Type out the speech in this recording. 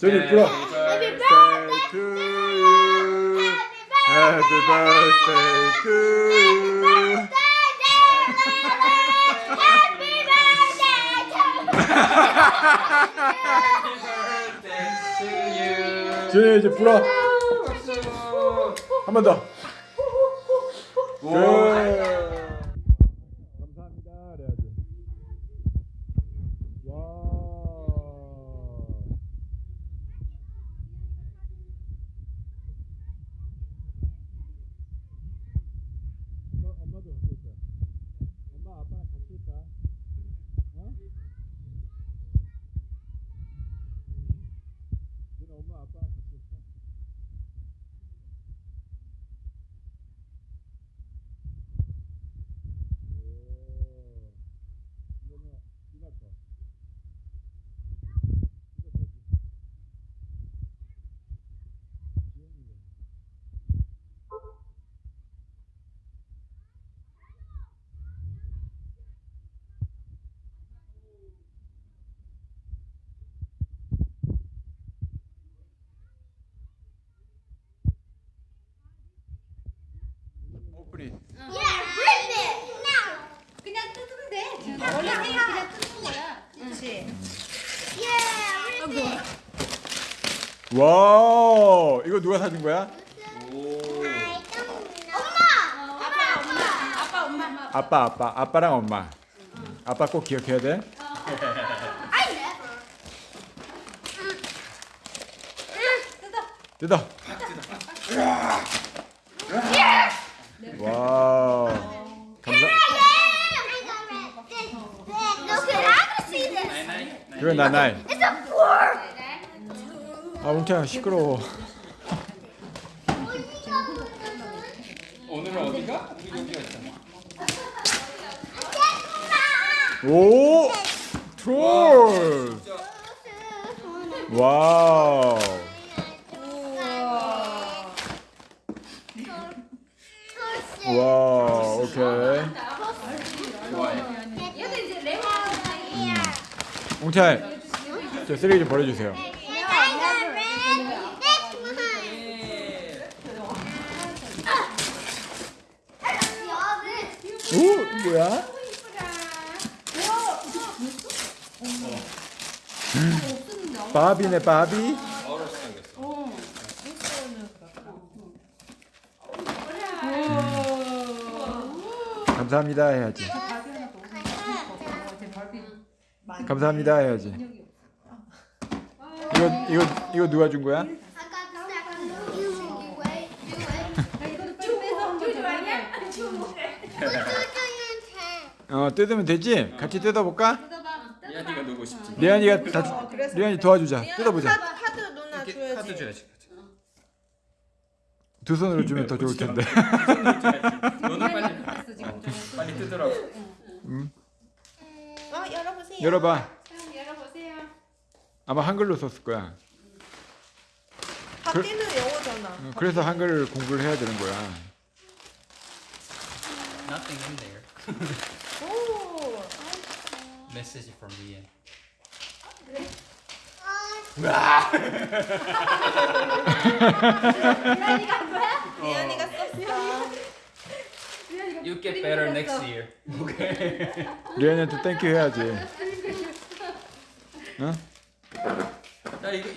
저기 불어. Happy birthday to you. Happy birthday to you. Happy birthday to you. 준이 이제 불어. 한 번 더. 오. 감사합니다. 그래야지. 와. 엄마, 엄마도 같이 있다. 엄마 아빠랑 같이 있다. 어? 누나 엄마 아빠랑 같이 있어. 오. 이거는 누나 거. 이거 뭐지? 지영이 거. 오프닝. 그냥 뜯으면 돼. 원래 생일 그냥 뜯는 거야. 그렇지. 와, 이거 누가 사준 거야? 아빠 엄마. 아빠 엄마. 아빠, 아빠, 아빠랑 엄마. 아빠 꼭 기억해야 돼. 뜯어. 와. 감사. 이건 나나이. 아, 웅태야 시끄러워. 오늘은 어디가? 우리 여기가 있잖아. 오! 트롤! 와우. 와, 오케이. 좋아해. 얘도 이제 레몬. 웅태, 저 쓰레기 좀 버려주세요. 오, 뭐야? 음. 바비네, 바비. 생겼어. 감사합니다 해야지. 감사합니다 해야지. 이거 이거 이거 누가 준 거야? 어 뜯으면 되지? 같이 뜯어볼까? 이한이가 누고 싶지. 리안이가 다 리안이 도와주자. 뜯어보자. 카드, 카드 누나 줘야지. 카드 줘야지. 두 손으로 주면 더 좋을 텐데. 너는 빨리 빨리 뜯으라고. 어, 열어보세요. 열어봐. 열어보세요. 아마 한글로 썼을 거야. 밖에는 영어잖아. 어, 그래서 한글 공부를 해야 되는 거야. Nothing in there. 오. Message from Ian. 리안이가 썼어. You get better next year. Okay. 리안이한테 땡큐 해야지. 어? 야 이거